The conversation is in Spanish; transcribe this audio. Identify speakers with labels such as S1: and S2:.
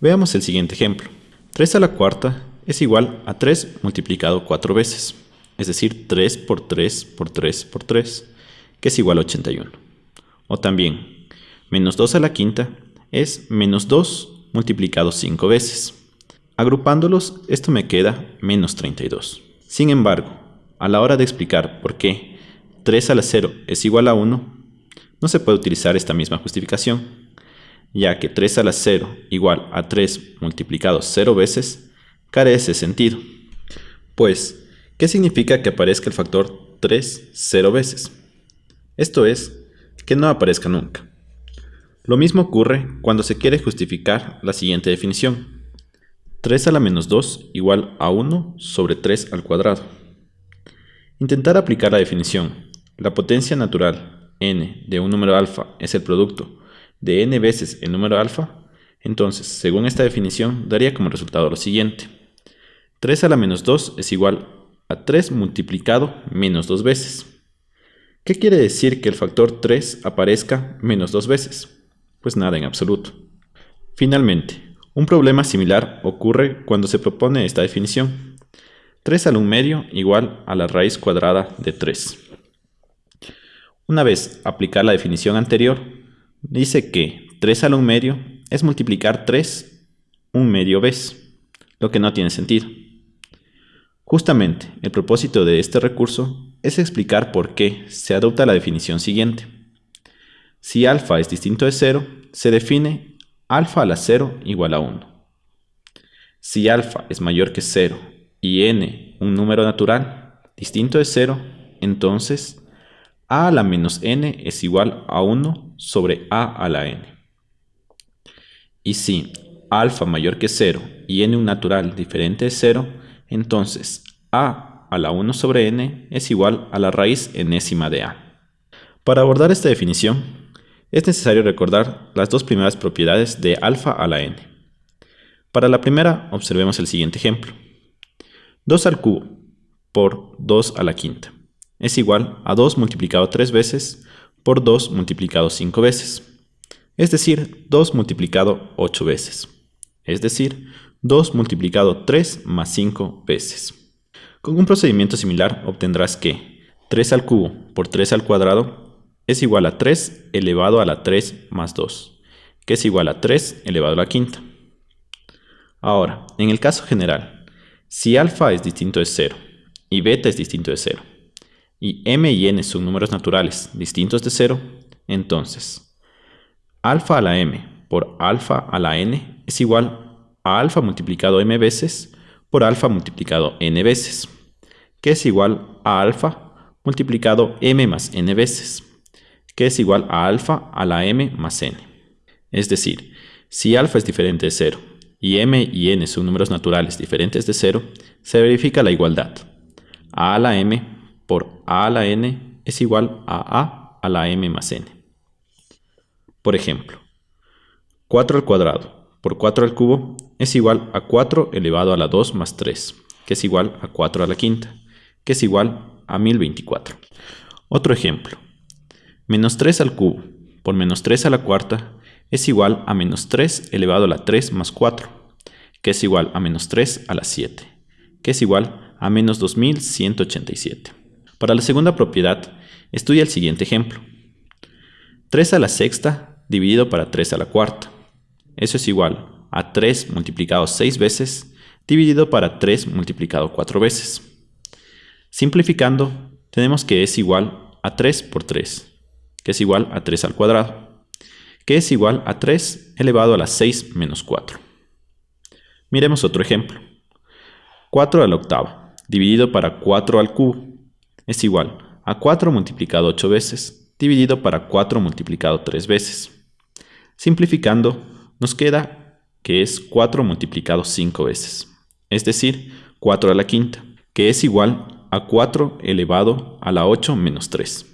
S1: Veamos el siguiente ejemplo. 3 a la cuarta es igual a 3 multiplicado 4 veces, es decir, 3 por 3 por 3 por 3, que es igual a 81. O también, menos 2 a la quinta es menos 2 multiplicado 5 veces. Agrupándolos, esto me queda menos 32. Sin embargo, a la hora de explicar por qué 3 a la 0 es igual a 1, no se puede utilizar esta misma justificación, ya que 3 a la 0 igual a 3 multiplicado 0 veces carece sentido. Pues, ¿qué significa que aparezca el factor 3 0 veces? Esto es, que no aparezca nunca. Lo mismo ocurre cuando se quiere justificar la siguiente definición. 3 a la menos 2 igual a 1 sobre 3 al cuadrado. Intentar aplicar la definición. La potencia natural n de un número alfa es el producto de n veces el número alfa, entonces, según esta definición, daría como resultado lo siguiente. 3 a la menos 2 es igual a 3 multiplicado menos 2 veces. ¿Qué quiere decir que el factor 3 aparezca menos 2 veces? Pues nada en absoluto. Finalmente, un problema similar ocurre cuando se propone esta definición. 3 al 1 medio igual a la raíz cuadrada de 3. Una vez aplicada la definición anterior, dice que 3 al 1 medio es multiplicar 3 un medio vez, lo que no tiene sentido. Justamente, el propósito de este recurso es explicar por qué se adopta la definición siguiente. Si alfa es distinto de 0, se define alfa a la 0 igual a 1. Si alfa es mayor que 0 y n un número natural distinto de 0, entonces a a la menos n es igual a 1 sobre a a la n. Y si alfa mayor que 0 y n un natural diferente de 0, entonces a a la 1 sobre n es igual a la raíz enésima de a. Para abordar esta definición, es necesario recordar las dos primeras propiedades de alfa a la n. Para la primera, observemos el siguiente ejemplo. 2 al cubo por 2 a la quinta es igual a 2 multiplicado 3 veces por 2 multiplicado 5 veces, es decir, 2 multiplicado 8 veces, es decir, 2 multiplicado 3 más 5 veces. Con un procedimiento similar obtendrás que 3 al cubo por 3 al cuadrado es igual a 3 elevado a la 3 más 2, que es igual a 3 elevado a la quinta. Ahora, en el caso general, si alfa es distinto de 0 y beta es distinto de 0, y m y n son números naturales distintos de 0, entonces alfa a la m por alfa a la n es igual a alfa multiplicado m veces por alfa multiplicado n veces, que es igual a alfa multiplicado m más n veces que es igual a alfa a la m más n. Es decir, si alfa es diferente de 0 y m y n son números naturales diferentes de 0, se verifica la igualdad. a a la m por a a la n es igual a a a la m más n. Por ejemplo, 4 al cuadrado por 4 al cubo es igual a 4 elevado a la 2 más 3, que es igual a 4 a la quinta, que es igual a 1024. Otro ejemplo, Menos 3 al cubo por menos 3 a la cuarta es igual a menos 3 elevado a la 3 más 4, que es igual a menos 3 a la 7, que es igual a menos 2187. Para la segunda propiedad, estudia el siguiente ejemplo. 3 a la sexta dividido para 3 a la cuarta. Eso es igual a 3 multiplicado 6 veces dividido para 3 multiplicado 4 veces. Simplificando, tenemos que es igual a 3 por 3, que es igual a 3 al cuadrado, que es igual a 3 elevado a la 6 menos 4. Miremos otro ejemplo. 4 a la octava, dividido para 4 al cubo, es igual a 4 multiplicado 8 veces, dividido para 4 multiplicado 3 veces. Simplificando, nos queda que es 4 multiplicado 5 veces, es decir, 4 a la quinta, que es igual a 4 elevado a la 8 menos 3.